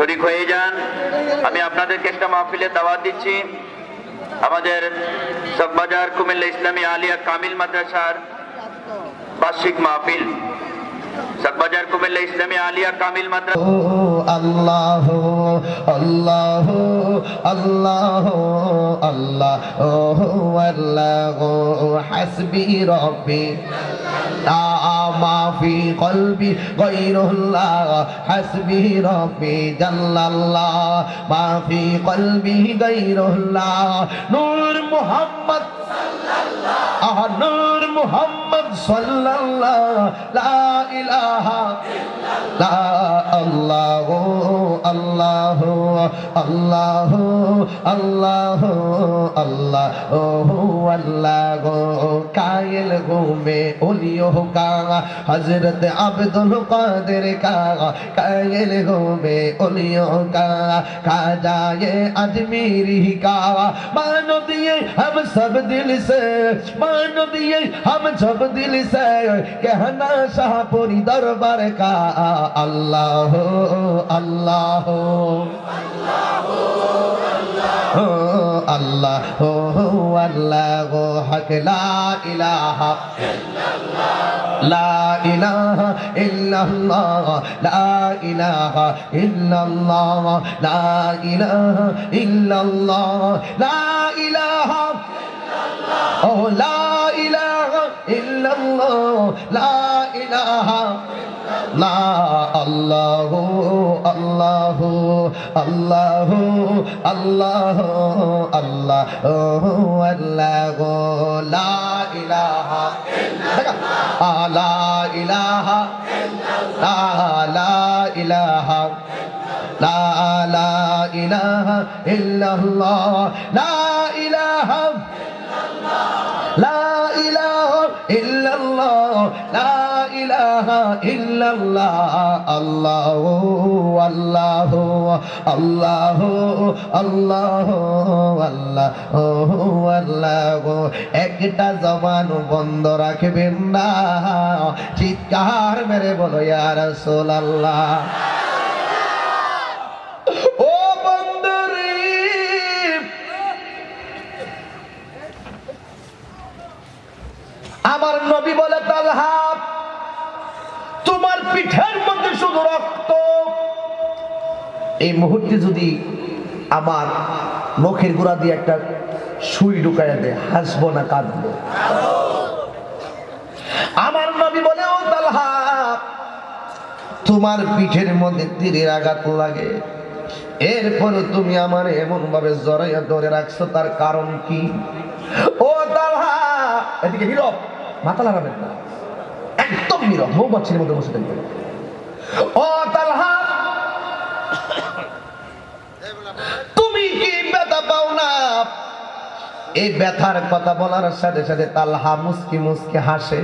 শরিক হয়ে যান। আমি আপনাদেরকে একটা মাহফিলে দাওয়াত দিচ্ছি। আমাদের সকবাজার কুমিল্লা ইসলামী আলিয়া কামিল মাদ্রাসার বার্ষিক মাহফিল। চকবাজার কুমিল্লা ইসলামী আলিয়া কামিল মাদ্রাসা আল্লাহ আল্লাহ আল্লাহ আল্লাহ আল্লাহ হাসবি রব্বি لا ما في قلبي غير الله حسبي ربي جل الله ما في قلبي غير الله نور محمد আহ নূর মুহাম্মদ সাল্লাল্লাহ লা ইলাহা লা আল্লাহ আল্লাহ আল্লাহ আল্লাহ আল্লাহ আল্লাহ কায়েল ঘুমে ওলিও কা হযরত আব্দুল কাদের কা কায়েল ঘুমে ওলিও কা খাজায়ে আজমিরি কা मान दिए हम सब दिल से मान दिए हम सब दिल से कहना शाहपुरी दरबार দরবার কা আল্লাহ আল্লাহ। আল্লাহ আল্লাহ হক লা ইলাহা ইলাহা না আল্লাহ আল্লাহ আল্লাহ আল্লাহ আল্লাহ আল্লাহ লা ইলাহা লা ইলাহা লা ইলাহা লা একটা জবান বন্ধ রাখবেন না। চিৎকার মেরে বলো ইয়ার সোল আল্লাহ আমার নবী বলে, তালহা পিঠের মধ্যে শুধু রক্ত। এই মুহূর্তে যদি আমার নখের গোড়া দিয়ে একটা সুই ঢুকাইয়া দেয়, হাসবো না, কাঁদবো। আমার নবী বলে, ও তালহা, তোমার পিঠের মধ্যে তীরের আঘাত লাগে। এরপর তুমি আমার এমন ভাবে জড়াইয়া ধরে রাখছো, তার কারণ কি? ও তালহা, এদিকে নীরব মাথা লাগাবেন না। একদম নীরব। মৌমাছির মধ্যে বসে তালহা! তুমি কি ব্যথা পাও না? এই ব্যথার কথা বলার সাথে সাথে তালহা মুসকি মুসকি হাসে।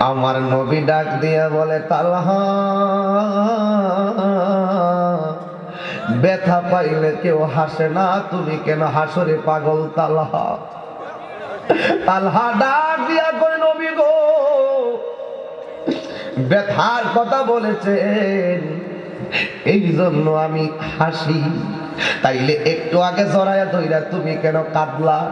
আমার নবী ডাক দিয়া বলে, তালহা, ব্যথা পাইলে কেউ হাসে না। তুমি কেন হাসরে পাগল তালহা? তালহা ডাক দিয়া কই নবী গো ব্যথার কথা বলেছেন। এই জন্য আমি হাসি। তাইলে একটু আগে জড়াইয়া ধইরা তুমি কেন কাঁদলা?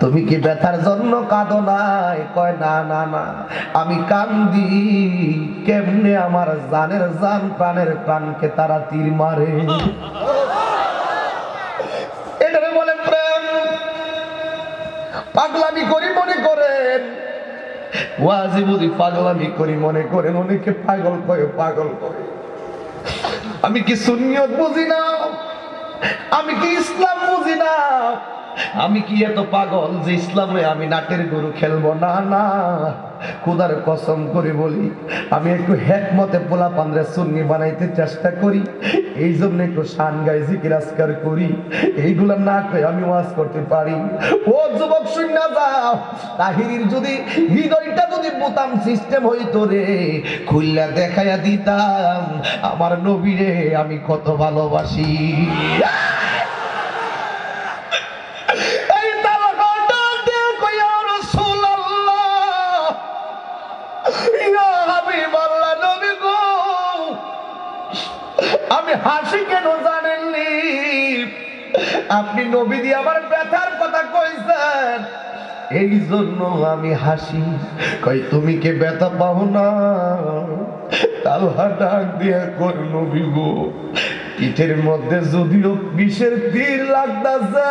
তুমি কি ব্যথার জন্য কাঁদো নাই? কয়, না না না। আমি কান্দি। কেমনে আমার জানের জান প্রাণের প্রাণকে তারা তীর মারে? এটারে বলে প্রেম। পাগলামি করি মনে করেন। ওয়াজি বুঝি পাগলামি করি, মনে করেন অনেকে পাগল কয়ে পাগল করে। আমি কি সুন্নিয়ত বুঝি না? আমি কি ইসলাম বুঝি না? আমি কি এত পাগল যে ইসলামে আমি নাটের গরু খেলব? না না। খুদার কসম করে বলি, আমি একটু হেকমতে পোলা পান্দ্রে সুন্নি বানাইতে চেষ্টা করি এই জন্য একটু শান গাই জিকির আজকার করি। এইগুলা না করে আমি ওয়াজ করতে পারি। ও যুবক শূন্য যাও। তাহিরির যদি, হৃদয়টা যদি বোতাম সিস্টেম হইতো রে খুললা দেখাইয়া দিতাম, আমার নবীরে আমি কত ভালোবাসি। আমি হাসি কেন জানেননি আপনি নবী দিয়ে আমার ব্যথার কথা কইছেন। এই জন্য আমি হাসি। কই, তুমি কে ব্যথা পাও না? তালহা ডাক দিয়ে কর নবী গো, পিঠের মধ্যে যদিও বিষের তীর লাগতাছে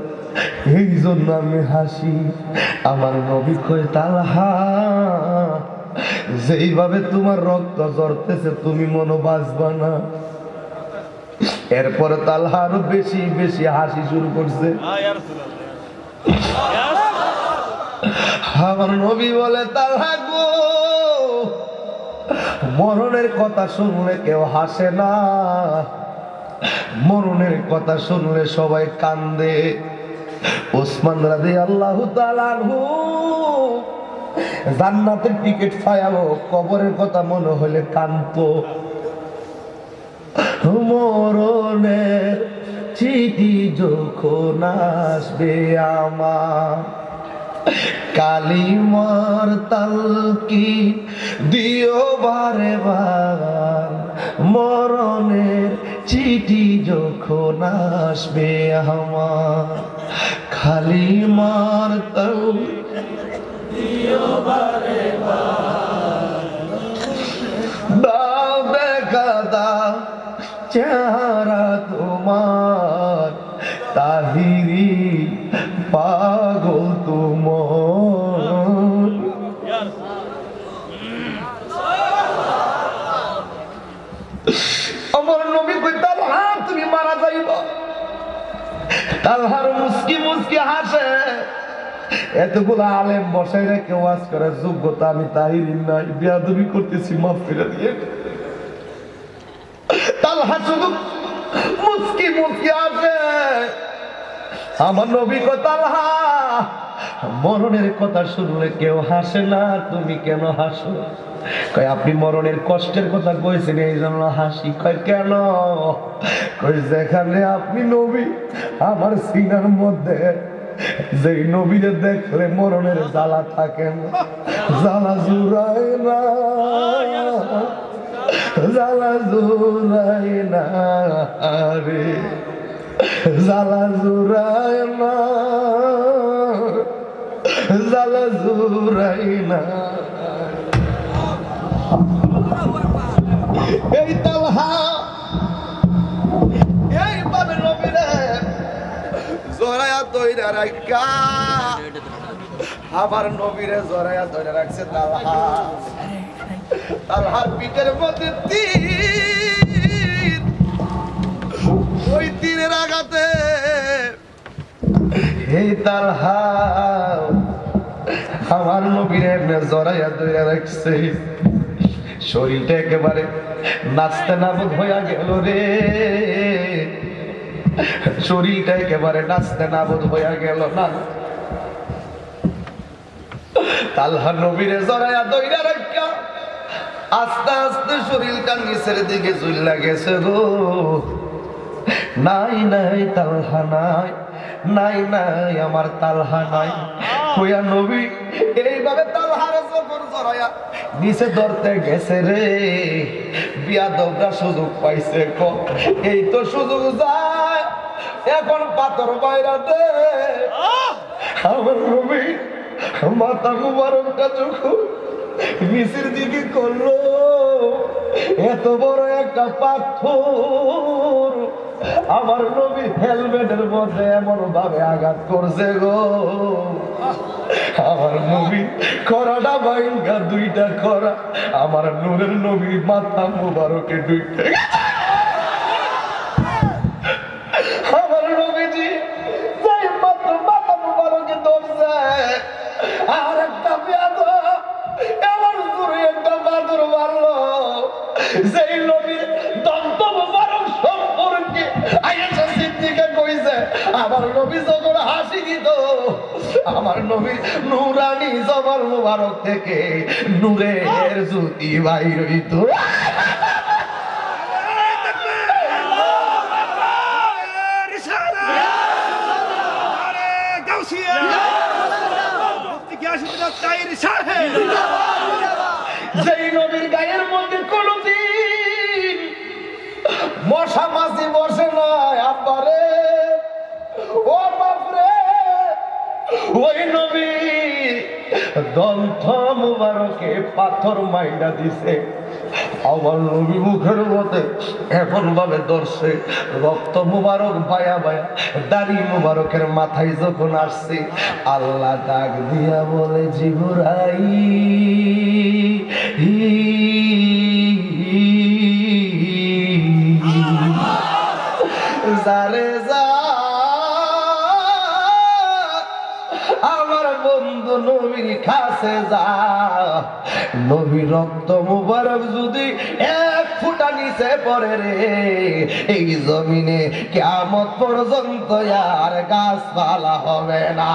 এই জন্য আমি হাসি আমার নবী কই তালহা, যেইভাবে তোমার রক্ত ঝরতেছে, তুমি মনো বাঁচবা না। এরপরে তালহা আরও বেশি বেশি হাসি শুরু করছে। আমার নবী বলে, তালহা গো, মরণের কথা শুনলে কেউ হাসে না। মরণের কথা শুনলে সবাই কান্দে। ওসমান রাজি আল্লাহ তালানহু জান্নাতের টিকিট পায়াবো, কবরের কথা মনে হলে কান্ত মরণের চিঠি যখন আসবে আমার, কালিমার তালকি দিও বারে বার? মরণের চিঠি যখন আসবে আমার খালিমার মার চেহারা তোমার। তাহিরি পাগল তোমার আমার নবী কই তালহা তুমি মারা যাইব তালহার মুসকি মুসকি হাসে। এতগুলো আলেম বসাই রেখে ওয়াজ করার যোগ্যতা আমি তাহিরি নাই। বিয়াদবি করতেছি, মাফ ফিরে দিয়ে। তালহা শুধু মুসকি মুসকি আসে আমার নবী কো তালহা মরণের কথা শুনলে কেউ হাসে না, তুমি কেন হাসো? কয়, আপনি মরণের কষ্টের কথা কইছেন, এই জন্য হাসি। কয়, কেন? কই যেখানে আপনি নবী, আমার সিনার মধ্যে যে নবীরে দেখলে মরণের জ্বালা থাকে না, জ্বালা জুড়ায় না, জ্বালা জুড়ায় না রে জ্বালা জুড়ায় না। জ্বালা জুড়াই না। এই তালহা, এই বাবে নবীরে জরায়া তৈরা রাখা আমার নবীরে জরায়া তৈরা রাখছে তালহা। তালহার পিঠের মধ্যে তীর। ওই তীরের আঘাতে এই তালহা আমার নবীর এমনি জড়াইয়া রাখছে। শরীরটা একেবারে নাচতে নাবুদ হইয়া গেল রে। শরীরটা একেবারে নাচতে নাবুদ হইয়া গেল না। তালহা নবীরে জড়াইয়া দইরা রাখা আস্তে আস্তে শরীরটা নিচের দিকে চুল্লা গেছে গো। নাই নাই, তালহা নাই। নাই নাই, আমার তালহা নাই। কইয়া নবী এইভাবে তালহার যখন জড়াইয়া নিচে ধরতে গেছে রে। বিয়া দবরা সুযোগ পাইছে ক এই তো সুযোগ যায়। এখন পাথর বাইরা দে। আমার নবী মাথা মুবারকটা যখন নিচের দিকে করল। এত বড় একটা পাথর। আমার নবী হেলমেটের মধ্যে এমন ভাবে আঘাত করছে গো। আমার নবী করাটা ভাইঙ্গা দুইটা করা। আমার নূরের নবী মাথা মুবারকে দুইটা আর একটা কামড় মারলো যেই নবীর দন্ত মুবারক সম্পর্কে আয়েশা সিদ্দিকা কইছে, আমার নবী যখন হাসি দিত, আমার নবী নুরানি জবর মুবারক থেকে নূরের জ্যোতি বাইর হইতো। দন্ত মুবারকে পাথর মাইডা দিছে। আমার নবী মুখের মধ্যে এমন ভাবে ধরছে, রক্ত মুবারক বায়া বায়া, দাড়ি মুবারকের মাথায় যখন আসছে, আল্লাহ ডাক দিয়া বলে জিবুরাই যারে নবীর কাছে যা। নবী রক্ত মুবারক যদি এক ফুটা নিচে পড়ে রে, এই জমিনে কেমন পর্যন্ত আর গাছপালা হবে না।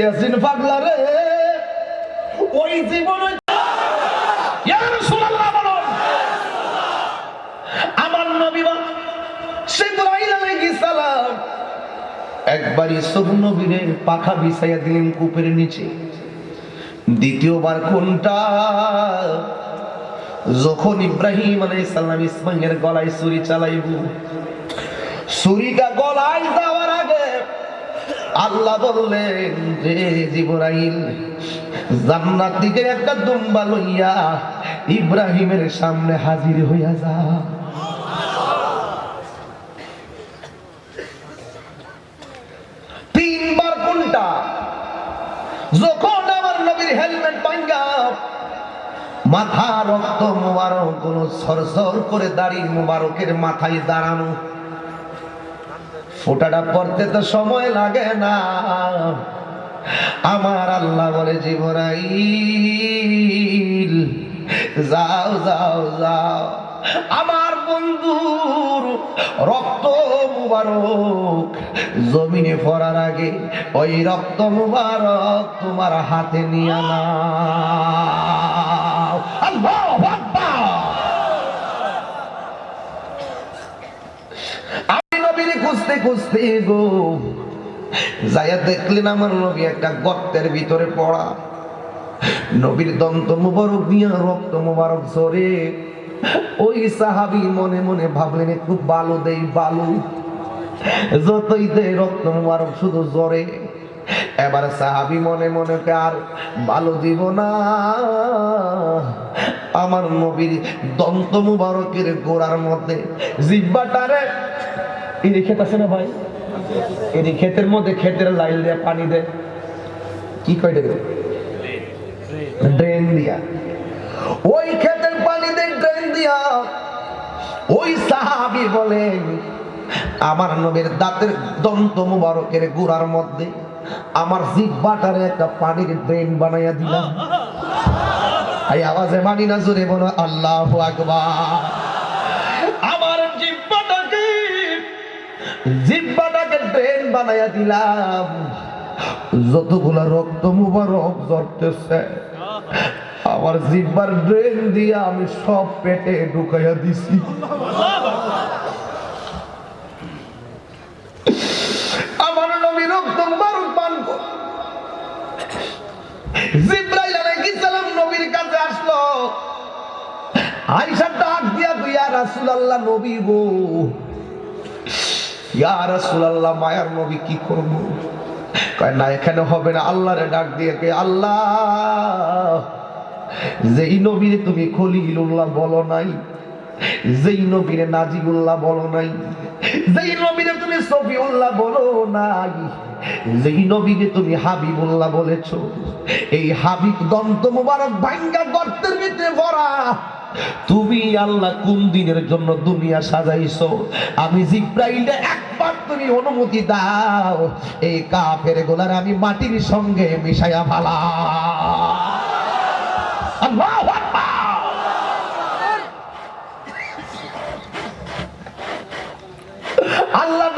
ইয়াসিন পাগলা রে ওই জীবন একবার পাখা বিছাইয়া দিলেন নিচে। দ্বিতীয়বার যখন ইব্রাহিম ইসমাইলের গলায় ছুরি চালাইব, ছুরিটা গলায় আল্লাহ বললেন যে জিবরাইল, জান্নাত থেকে একটা দুম্বা লইয়া ইব্রাহিমের সামনে হাজির হইয়া যা। মাথা রক্ত মুবারকগুলো সরসর করে দাড়ি মুবারকের মাথায় দাঁড়ানো ফোটাটা পড়তে তো সময় লাগে না। আমার আল্লাহ বলে, জীবরাইল, যাও যাও যাও। আমার বন্ধুর রক্ত মুবারক, জমিনে পড়ার আগে ওই রক্ত মুবারক তোমার হাতে নিয়ে নাও আল্লাহু আকবার আমি নবীর খুঁজতে খুঁজতে গো। যাইয়া দেখলেন আমার নবী একটা গর্তের ভিতরে পড়া। নবীর দন্ত মুবারক দিয়া রক্ত মুবারক ঝরে। ওই সাহাবি মনে মনে ভাবলেন, একটু বালু দেই, বালু। যতই দে রক্ত মুবারক শুধু জ্বরে এবার সাহাবি মনে মনে আর ভালো দিব না। আমার নবীর দন্ত মুবারকের গোড়ার মধ্যে জিব্বাটারে ইনি ক্ষেত আছে না ভাই? ইনি ক্ষেতের মধ্যে ক্ষেতের লাইন দিয়ে পানি দেয়। কি কয় দেবে ড্রেন দিয়া। ওই ক্ষেতের পানি দেয়, ড্রেন দিয়া। ওই সাহাবি বলেন আমার নবীর দাঁতের দন্ত মুবারকের গুড়ার মধ্যে আমার জিব্বাটারে একটা পানির ড্রেন বানাইয়া দিলাম। এই আওয়াজে মানি না জোরে বলো, আল্লাহ আকবার। জিব্বাটাকে ড্রেন বানাইয়া দিলাম। যতগুলা রক্ত মুবারক জড়তেছে আমার জিব্বার ড্রেন দিয়ে আমি সব পেটে ঢুকাইয়া দিছি। আমার নবী রক্ত মুবারক পান জিব্রাইল আলাইহিস আসলো। আয়েশা ডাক দিয়া তুই ইয়া রাসূলুল্লাহ নবী গো ইয়া রাসূলুল্লাহ, মায়ার নবী কি করব? কয়, না, এখানে হবে না। আল্লাহরে ডাক দিয়ে আল্লাহ যে নবীরে তুমি খলিলুল্লাহ বলো নাই, যেই নবীরে নাজিউল্লাহ বলো নাই, যেই নবীরে তুমি সফিউল্লাহ বলো নাই, যেই নবীকে তুমি হাবিবুল্লাহ বলেছ, এই হাবিব দন্ত মুবারক ভাঙ্গা গর্তের ভিতরে ভরা তুমি আল্লাহ কোন দিনের জন্য দুনিয়া সাজাইছো? আমি জিব্রাইলে একবার তুমি অনুমতি দাও, এই কাফের গোলার আমি মাটির সঙ্গে মিশাইয়া ফালা আল্লাহু আল্লাহ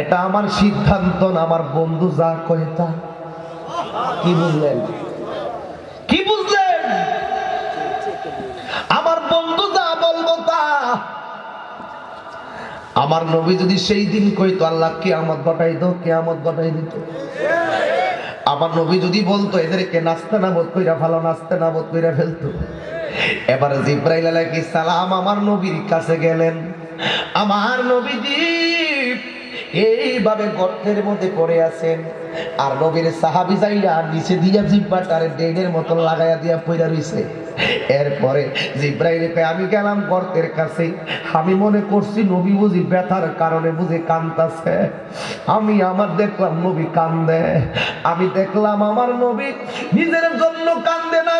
এটা আমার সিদ্ধান্ত না, আমার বন্ধু যা কয় তা। কি বুঝলেন? কি বুঝলেন? আমার বন্ধু যা বলব তা। আমার নবী যদি সেই দিন কইতো, আল্লাহ কে কেয়ামত ঘটাই দো কেয়ামত ঘটাই দিত। আমার নবী যদি বলতো, এদেরকে নাস্তে না বোধ কইরা ভালো নাস্তে না বোধ কইরা ফেলতো। এবারে জিব্রাইল আলাইহিস সালাম আমার নবীর কাছে গেলেন। আমার নবীজি এইভাবে গর্তের মধ্যে পড়ে আছেন। আর নবীর সাহাবি যাইয়া নিচে দিয়া জিব্বাটারে ডেনের মতন লাগাইয়া দিয়া পইরা রইছে। এরপরে জিব্রাইল আমি গেলাম গর্তের কাছে। আমি মনে করছি নবী বুঝি ব্যথার কারণে বুঝি কান্দাছে। আমি আমার দেখলাম নবী কান্দে। আমি দেখলাম আমার নবী নিজের জন্য কান্দে না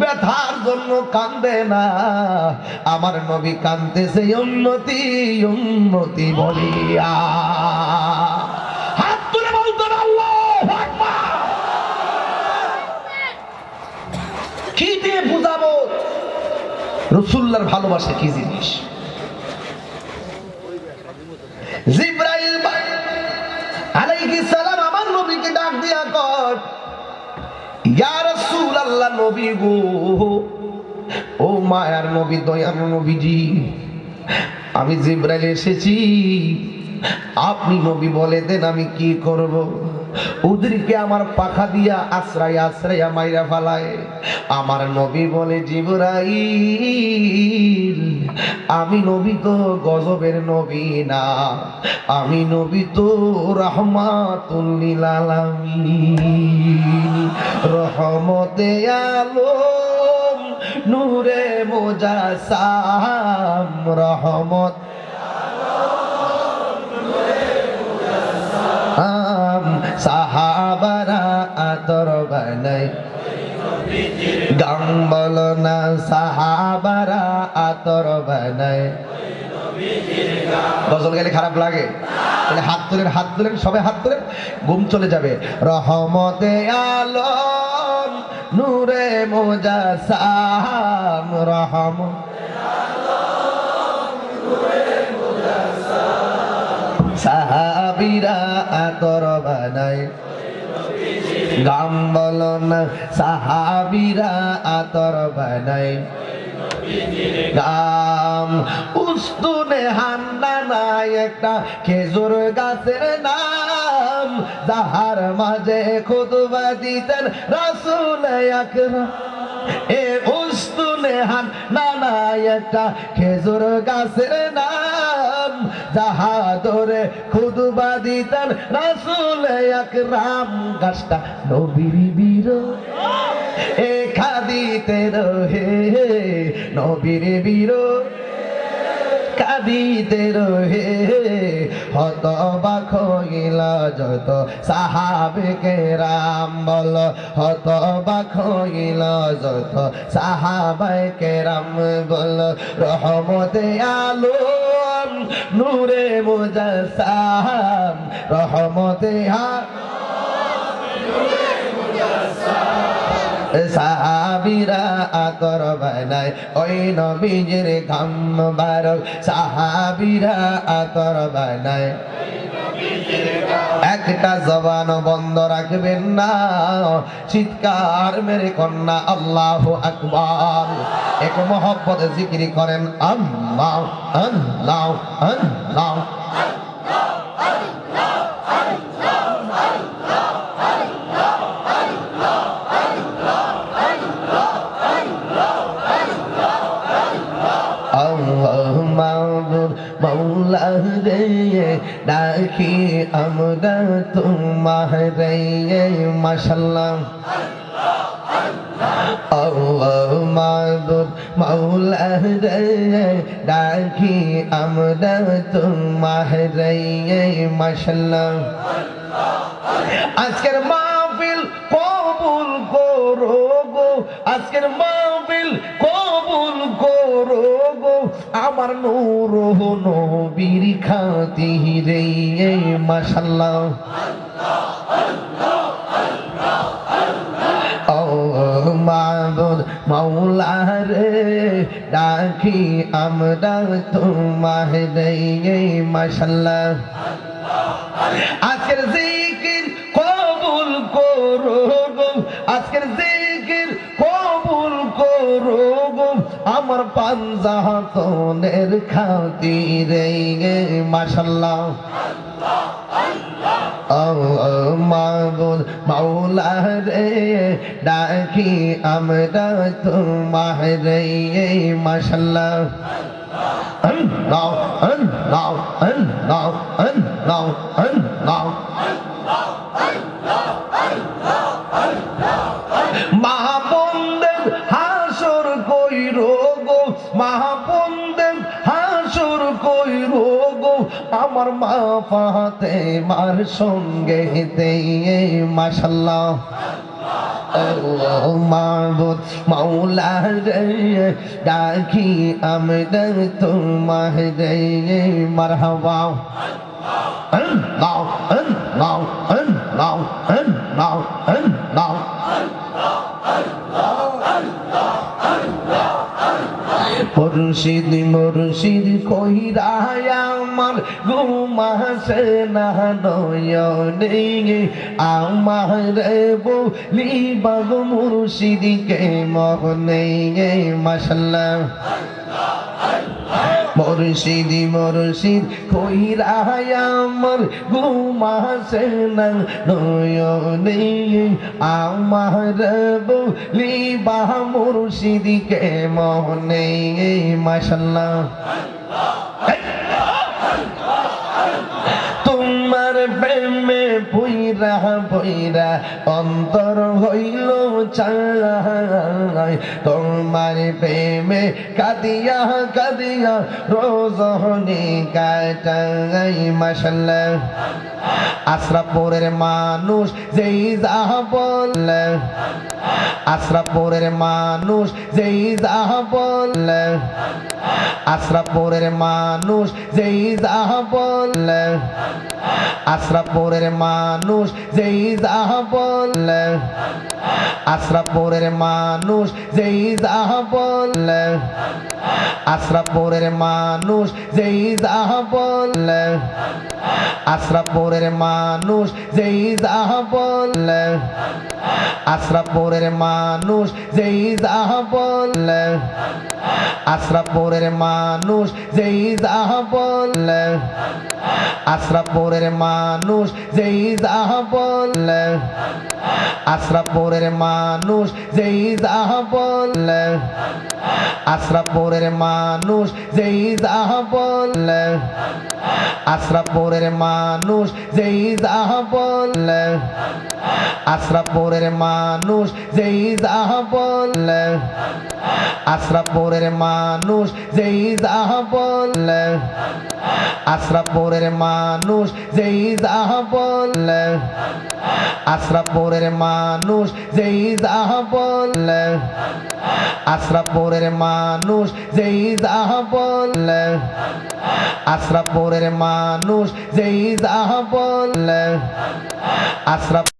ব্যথার জন্য কান্দে না। আমার নবী কান্দতেছে উন্নতি উন্নতি বলিয়া। কি বুঝাবো? রসুল্লার ভালোবাসা কি জিনিস? জিব্রাইল আলাইহিস সালাম আমার নবীকে ডাক দিয়া কর ইয়া রাসূলুল্লাহ নবী গো। ও মায়ার নবী, দয়ার নবীজি, আমি জিব্রাইল এসেছি। আপনি নবী বলে দেন আমি কি করব? ওদেরকে আমার পাখা দিয়া আশ্রয় আশ্রয় মাইরা ফালায়। আমার নবী বলে, জিবরাইল, আমি নবী তো গজবের নবী না। আমি নবী তো রহমাতুল্লিল রহমতে আলম, নূরে মোজাসাম, রহমত সাহাবারা আতর বানাই। গান বলো না সাহাবারা আতর বানাই। গজল গেলে খারাপ লাগে। তাহলে হাত তুলেন হাত তুলেন, সবাই হাত তুলেন, ঘুম চলে যাবে। রহমতে আলম, নূরে মোজা সাম রহম। সাহাবিরা গাম বলো সাহাবিরা আতর বানায় গাম উস্তুনে হান্না নাই একটা খেজুর গাছের নাম। যাহার মাঝে খুদবা দিতেন রাসুল আকরাম। এ উস্তুনে হান নাই একটা খেজুর গাছের নাম। যাহা খুদবা দিতেন রাসুল আকরাম। গাছটা নবীর বীর এ খাদিতে রহে, নবীর বীর কাঁদিতে রহে হত বাখ গিলা যত সাহাবে রাম বল হত বাখ গিলা যত সাহাবাই রাম বল, রহমতে আলম নূরে মুজাসাম রহমতে আ সাহাবিরা আতর বানায়। ওই নবীজির ঘাম বারক সাহাবিরা আতর বানায়। একটা জবান বন্ধ রাখবেন না। চিৎকার মেরে কন্যা, আল্লাহ আকবার। এক মোহব্বত জিকিরি করেন, আল্লাহ আল্লাহ আল্লাহ। ডাকি আমরা তোমার রে ডাকি আমরা তোমার মাসাল্লাহ আজকের মাহফিল কবুল করো গো, আজকের মাহফিল কবুল গো আমার নূর নবীর খাতিরে মাশাল্লাহ। ও মাবুদ মাওলা রে, ডাকি আমরা তোমার আজকের জিকির কবুল করো আজকের আমার পাঞ্জাতনের খাতিরে মাশাল্লাহ। ও মাবুদ মাওলা রে ডাকি আমরা তোমার মাশাল্লাহ। now and now and now and now and now আমার মা পাতে মার সঙ্গে দেয়ে মাসাল্লাহ মাবুদ মৌলা রে, ডাকি আমরা তোমার রে মারহাবা। মুর্শিদ মুর্শিদ কইরায় আমার ঘুমাসে না নয়নে আমার বলি বাগ মুর্শিদকে মহনে মাসাল্লাহ মুর্শিদি মুর্শিদ কইরায় আমার ঘুমাসে না। নয়নে আমার বলি বাহ মুর্শিদিকে মহনে মাসাল্লাহ তোমার প্রেমে পুইরা অন্তর হইল চাই। তোমার প্রেমে কাদিয়া কাদিয়া রোজনে কাটাই মাসাল্লাহ আশরাপুরের মানুষ যেই যাহ বললে আশরাপুরের মানুষ যেই যাহ বললে আশরাপুরের মানুষ যেই যাহ বললে আশরাপুরের মানুষ যেই যাহ বললে আশরাপুরের মানুষ যেই যাহ বললে আশরাপুরের মানুষ যেই যাহ বললে আশরাপুরের মানুষ যেই যাহ বললে আশরাপুরের মানুষ যেই যাহ বললে আশরাপুরের মানুষ যেই যাহ বললে আশরাপুরের মানুষ যেই যাহ বললে আশরাপুরের মানুষ যেই যাহ বললে আশরাপুরের মানুষ যেই যাহ বললে আশরাপুরের মানুষ যেই যাহ বললে আশরাপুরের মানুষ যেই যাহ বললে আশরাপুরের মানুষ যেই যাহ বললে আশরাপুরের মানুষ যেই যাহ বললে আশরাপুরের মানুষ যেই যাহ বললে আশরাপুরের মানুষ যেই যাহ বললে আশরাপুরের মানুষ যেই যাহ বললে আশরাপ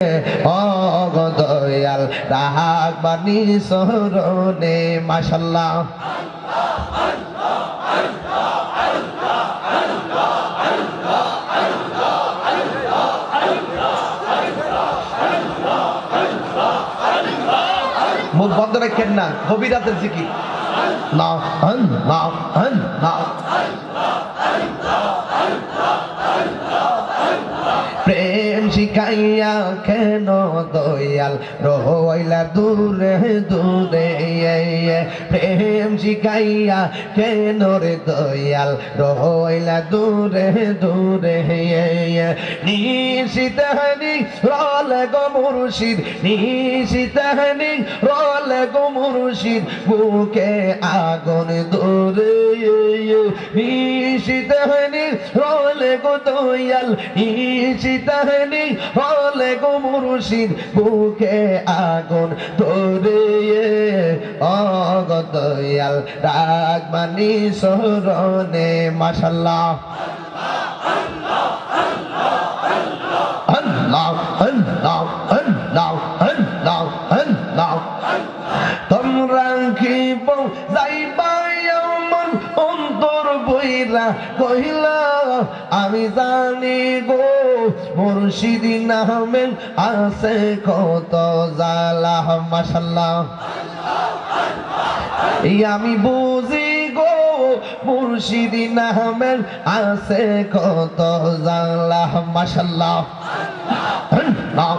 অগ দয়াল রাহাক বাণী সরণে মাসাল্লাহ মুখ বন্ধ রাখেন না, গভীর রাতের জিকির। না, হন না হন, না। শিখাইয়া কেন দয়াল রহইলা দূরে দূরে প্রেম শিখাইয়া কেন রে দয়াল রহইলা দূরে দূরে নিশিতানি রল গো মুর্শিদ। নিশিতানি রল গো মুর্শিদ। বুকে আগুন দূরে নিশিতানি রল গো দয়াল। নিশিতানি রল গো মুর্শিদ। বুকে আগুন ধরে অগ দয়াল রাগমানি সরণে বইরা কহিলা আমি জানি গো মুর্শিদি নামের আছে কত জালা মাসাল্লাহ আমি বুঝি গো মুর্শিদি নামের আছে কত জালা মাসাল্লাহ নাও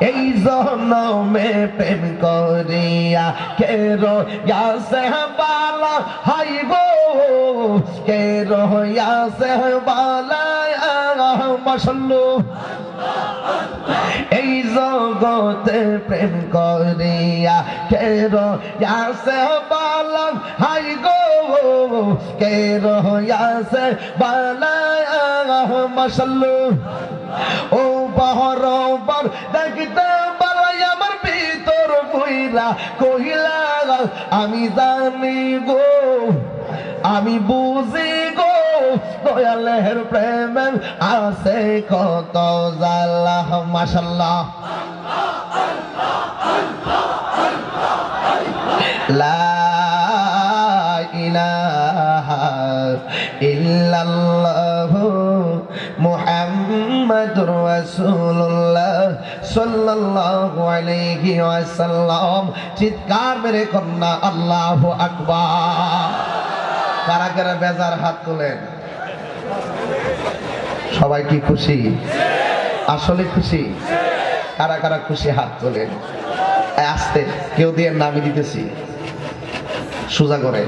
এই জনমে প্রেম করিয়া কেরো ইয়াসে বালা হাই গো কেরো ইয়াসে বালা? মাশাল্লাহ। এই জগতে প্রেম করিয়া কের ইয়াসে বালাম হাই গো আমার ভিতর কহিলা, আমি জানি গো, আমি বুঝি গো, দয়ালের প্রেম আছে কত জালা মাশাল্লাহ। লা ইল্লাল্লাহ মুহাম্মাদুর রাসূলুল্লাহ সাল্লাল্লাহু আলাইহি ওয়াসাল্লাম। চিৎকার মেরে কন্যা, আল্লাহু আকবার। কারা কারা বেজার হাত তোলেন। সবাই কি খুশি? আসলে খুশি? কারা কারা খুশি হাত তোলেন? আস্তে, কেউ দিয়ে নামি দিতেছি। সোজা করে।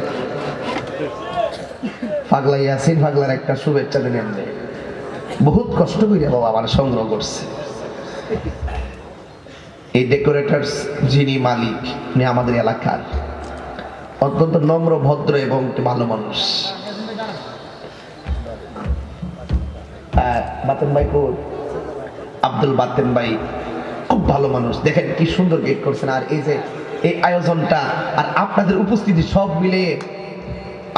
পাগলা ইয়াসিন পাগলার একটা শুভেচ্ছা দিলেন। বহুত কষ্ট করে বাবা আমার সংগ্রহ করছে। এই ডেকোরেটার্স যিনি মালিক, উনি আমাদের এলাকার। অত্যন্ত নম্র, ভদ্র এবং ভালো মানুষ। বাতেন ভাই কোর আব্দুল বাতেন ভাই, খুব ভালো মানুষ। দেখেন কি সুন্দর গেট করছেন। আর এই যে, এই আয়োজনটা আর আপনাদের উপস্থিতি সব মিলিয়ে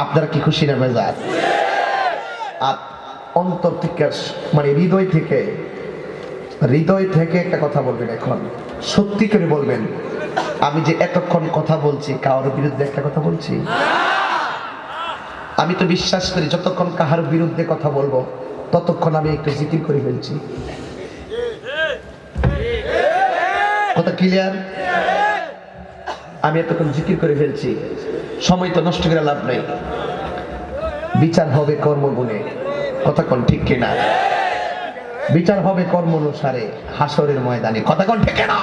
আপনারা কি খুশি না মেজাজ আর অন্তর থেকে মানে হৃদয় থেকে হৃদয় থেকে একটা কথা বলবেন এখন। সত্যি করে বলবেন, আমি যে এতক্ষণ কথা বলছি, কারোর বিরুদ্ধে একটা কথা বলছি? আমি তো বিশ্বাস করি, যতক্ষণ কাহার বিরুদ্ধে কথা বলব, ততক্ষণ আমি একটু জিকির করে ফেলছি। কথা ক্লিয়ার আমি এতক্ষণ জিকির করে ফেলছি। সময় তো নষ্ট করে লাভ নেই। বিচার হবে কর্মগুণে। কোন ঠিক কিনা? বিচার হবে কর্ম অনুসারে হাসরের ময়দানে। কোন ঠিক কিনা?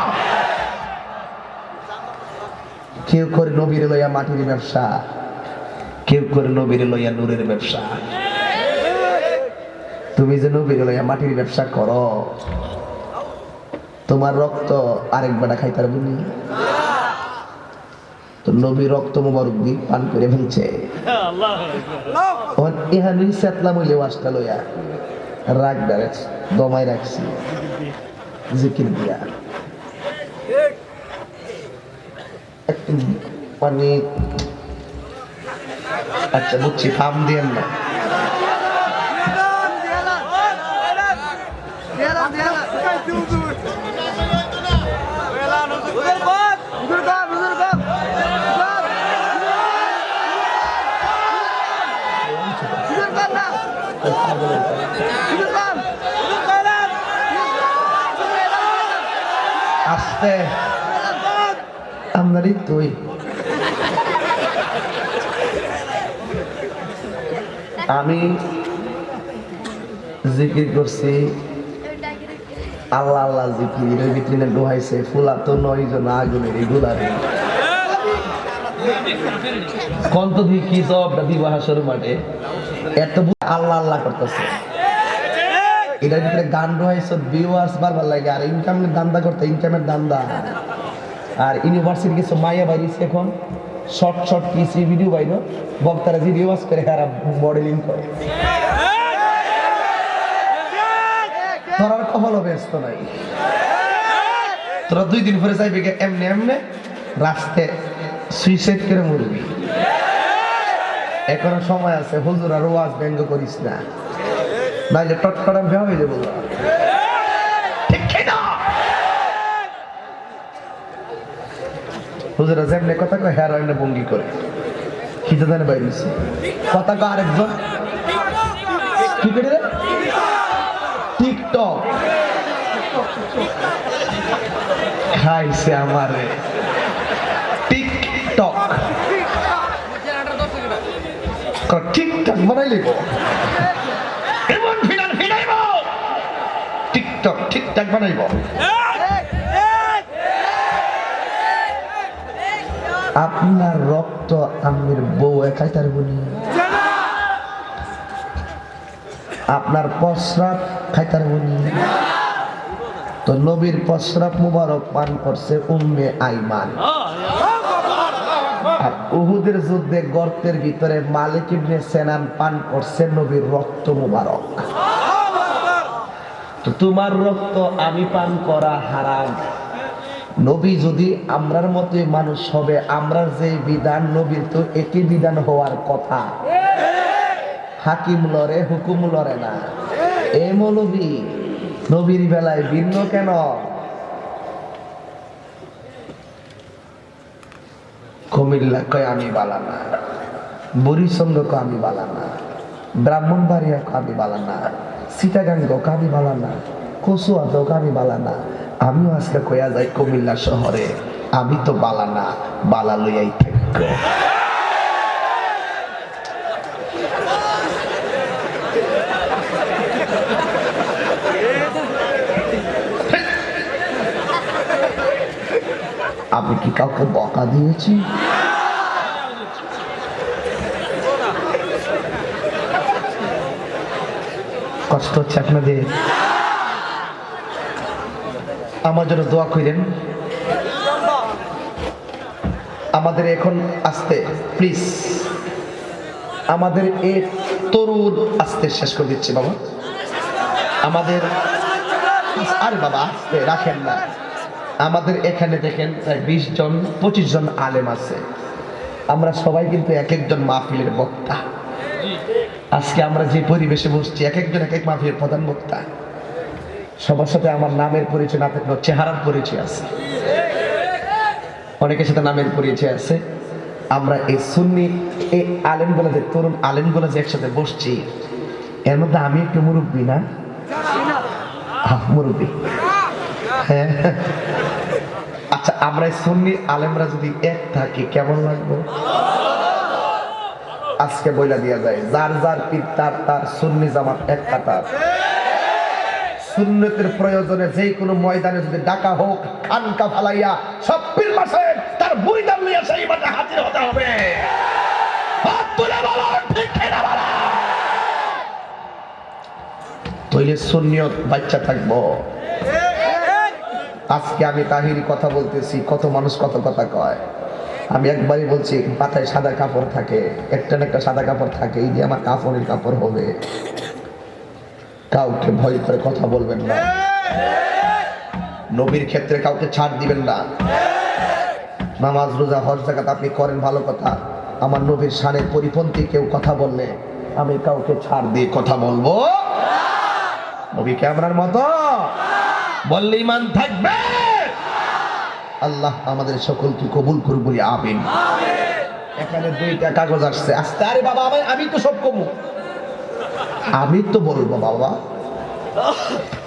কেউ করে নবীর লইয়া মাটির ব্যবসা, কেউ করে নবীর লইয়া নূরের ব্যবসা। তুমি যে নবীর লইয়া মাটির ব্যবসা করো, তোমার রক্ত আরেক বেটা খাইতে পারব নি? তো নবী রক্ত মুবারক পান করে ফেলছে। লইয়া দমাই রাখছি। জিকির দিয়া। আচ্ছা বুঝছি ফার্ম দিয়েন না। আস্তে আমদারি তুই। আমি জিকির করছি। আল্লাহ আল্লাহ জিকির এর ভিতরে ডুহাইছে ফুলা তো নয় জন, আগুনের এগুলারে কন্ত দিয়ে কি সবটা বিবাহ শুরু মাঠে? এত আল্লাহ আল্লাহ করতেছে। এটার ভিতরে গান রয়েছে ভিউয়ার্স বারবার লাগে, আর ইনকামের দান্দা করতে ইনকামের দান্দা আর ইউনিভার্সিটি কিছু মাইয়া বাইরেছে এখন শর্ট শর্ট কিছু ভিডিও বাইর বক্তারা যে রিওয়াজ করে আর মডেলিং করে। তোর কপাল ব্যস্ত নাই। তোরা দুই দিন পরে যাইবে এমনি এমনি, রাস্তায় সুইসাইড করে মরবি। এখনও সময় আছে, হুজুর আর ওয়াজ ব্যঙ্গ করিস না। নাইলে টটকটা ভেয়া হয়ে যাব? হুজুরা যেমনি কথা কয় হ্যাঁ রান্না ভঙ্গি করে। খিদে জানে বাইরেছে কথা কয় আরেকজন। কি করে টিকটক। খাইছে আমারে। টিকটক। ক- ঠিকঠাক বানাইলে গো এমন ফিনাল ফিনাইব আপনার রক্ত আমের বউ একাই তার বলি আপনার প্রস্রাব খাইতার বলি তো নবীর প্রস্রাব মুবারক পান করছে উম্মে আইমান। আর উহুদের যুদ্ধে গর্তের ভিতরে মালিক ইবনে সেনান পান করছে নবীর রক্ত মুবারক। তো তোমার রক্ত আমি পান করা হারাম। নবী যদি আমরার মতোই মানুষ হবে, আমরার যে বিধান নবীর তো একই বিধান হওয়ার কথা। হাকিম লড়ে, হুকুম লড়ে না। এ মৌলবী, নবীর বেলায় ভিন্ন কেন? কুমিল্লা কয়, আমি বালানা বুড়িচন্দ্র কয়, আমি বালানা ব্রাহ্মণবাড়িয়া কয়, আমি বালানা সীতাগাঙ্গ কয় আমি বালানা কচুয়া তো বালানা আমিও আজকে কয়া যাই কুমিল্লা শহরে আমি তো বালানা বালা লইয়াই থাকব আমি কি কাউকে বকা দিয়েছি কষ্ট হচ্ছে আপনাদের আমার জন্য দোয়া করেন আমাদের এখন আসতে প্লিজ আমাদের এ তরুণ আসতে শেষ করে দিচ্ছি বাবা। আমাদের আরে বাবা, আসতে, রাখেন না। আমাদের এখানে দেখেন প্রায় বিশ জন, পঁচিশ জন আলেম আছে। আমরা সবাই কিন্তু এক একজন মাহফিলের বক্তা। আজকে আমরা যে পরিবেশে বসছি, এক একজন এক এক মাহফিলের প্রধান বক্তা। সবার সাথে আমার নামের পরিচয় না থাকলেও চেহারার পরিচয় আছে। অনেকের সাথে নামের পরিচয় আছে। আমরা এই সুন্নি, এই আলেমগুলো যে, তরুণ আলেমগুলো যে একসাথে বসছি, এর মধ্যে আমি একটু মুরব্বী না? মুরব্বী। হ্যাঁ। আচ্ছা আমরা এই সুন্নি আলেমরা যদি এক থাকি, কেমন লাগবে? আজকে বইলা দিয়া যায়, যার যার পীর, তার তার সুন্নি জামাত এক কাতার। সুন্নতের প্রয়োজনে যে কোনো ময়দানে যদি ডাকা হোক, খানকা ফালাইয়া সব পীর মাসে তার বুড়িদান লইয়া সেই মাঠে হাজির হতে হবে। বাচ্চা থাকব। আজকে আমি তাহিরি কথা বলতেছি, কত মানুষ কত কথা কয়। আমি একবারই বলছি, মাথায় সাদা কাপড় থাকে, একটা না একটা সাদা কাপড় থাকে, এই যে আমার কাপড়ের কাপড় হবে। কাউকে ভয় করে কথা বলবেন না। নবীর ক্ষেত্রে কাউকে ছাড় দিবেন না। নামাজ, রোজা, হজ জাকাত আপনি করেন ভালো কথা। আমার নবীর সানের পরিপন্থী কেউ কথা বললে আমি কাউকে ছাড় দিয়ে কথা বলব নবী ক্যামেরার মতো? বললে ইমান থাকবে? আল্লাহ আমাদের সকলকে কবুল করুন বলি, আমিন। এখানে দুইটা কাগজ আসছে। আস্তে, আরে বাবা, আমি আমি তো সব কমু। আমি তো বলব, বাবা।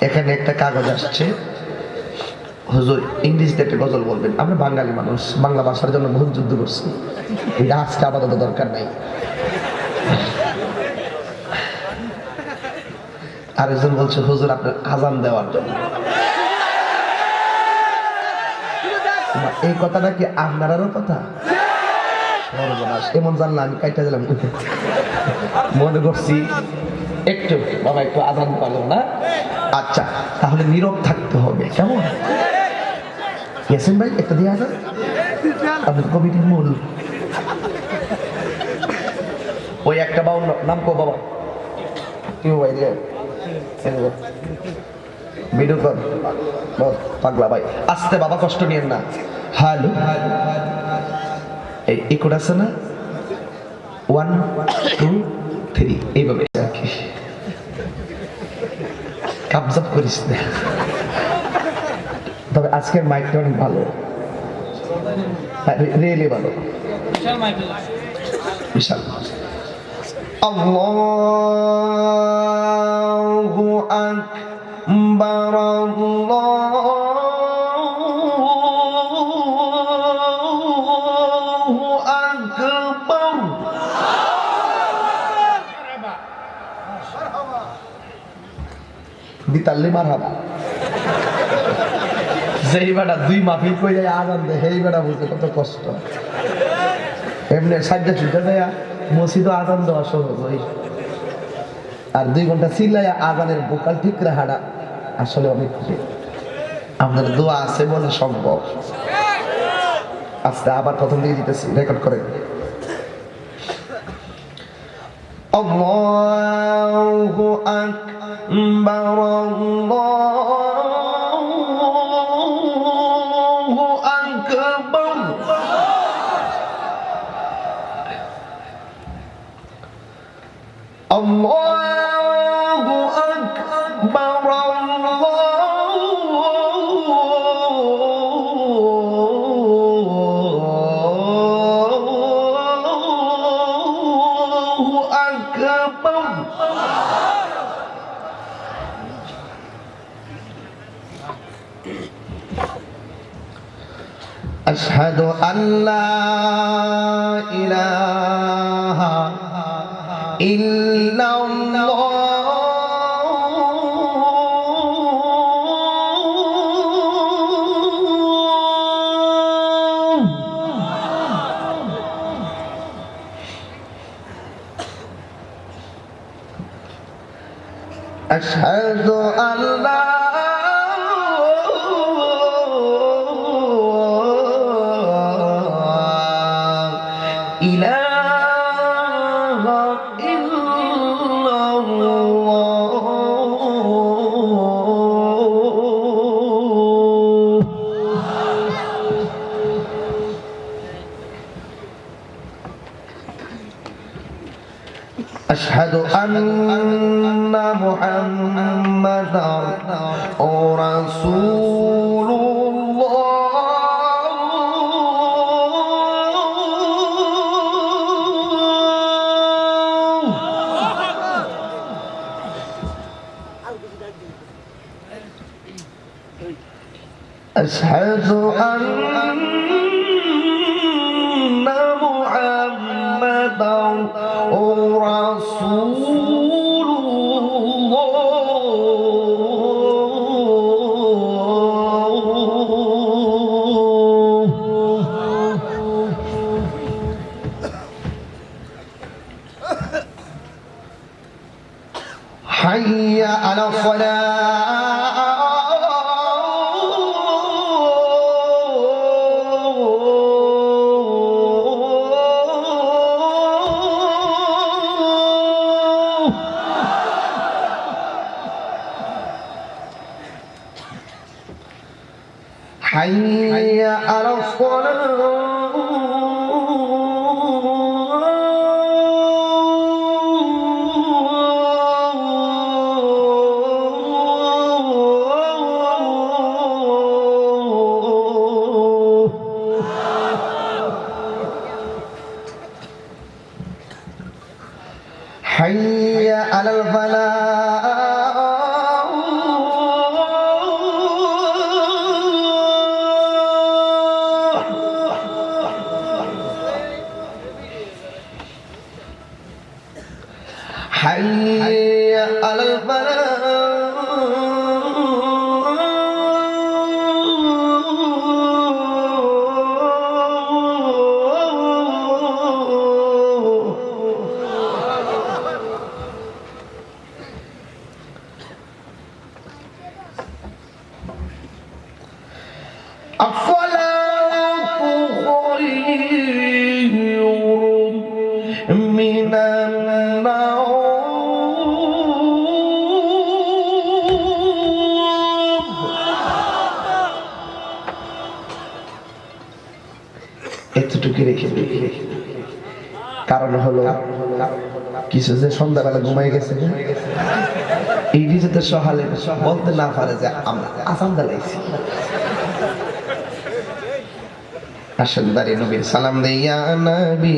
এখানে একটা কাগজ আসছে। হুজুর, ইংরেজিতে একটা গজল বলবেন। আমরা বাঙালি মানুষ, বাংলা ভাষার জন্য বহুত যুদ্ধ করছি। এটা আজকে আপাতত দরকার নাই। আরেকজন বলছে, হুজুর, আপনার আজান দেওয়ার জন্য। এই কথাটা কি আপনারও কথা? এমন জানলা আমি কাইটা দিলাম মনে করছি একটু, বাবা, একটু আজান পারল না? আচ্ছা তাহলে নীরব থাকতে হবে, কেমন? গেছেন ভাই, একটা দিয়ে আজান? আপনার কমিটির মূল। ওই একটা বাউন্ন নাম কো বাবা। কি ভাই রে ভিডিও কর পাগলা ভাই। আস্তে বাবা কষ্ট নিয়েন না। হ্যালো এই ইকোড আছে না? One two three. এইভাবে কাবজাব করিস না। তবে আজকের মাইকটা অনেক ভালো। রিয়েলি ভালো। বিশাল। আল্লাহু! দিতাল্লি মারহাবা যেই বেটা দুই মাফিল কই যায় আজান দেয় সেই বেটা বুঝতে কত কষ্ট। এমনি সাজ্জা ছুটে দেয়া মসজিদও আজান দেওয়া সহজ ওই আর দুই ঘণ্টা চিল্লাইয়া আজানের বোকাল ঠিক রাখাটা আসলে অনেক খুশি আপনার দোয়া আছে বলে সম্ভব। আস্তে আবার প্রথম দিকে দিতেছি রেকর্ড করে আল্লাহু আকবার। أشهد أن لا إله إلا رسول الله. أشهد أن محمدا কিছু যে সন্ধ্যাবেলা ঘুমাই গেছে এই যাতে সহালে বলতে না পারে যে আমরা আসাম দাঁড়াইছি আসেন দাঁড়িয়ে নবীর সালাম দেয়া নবী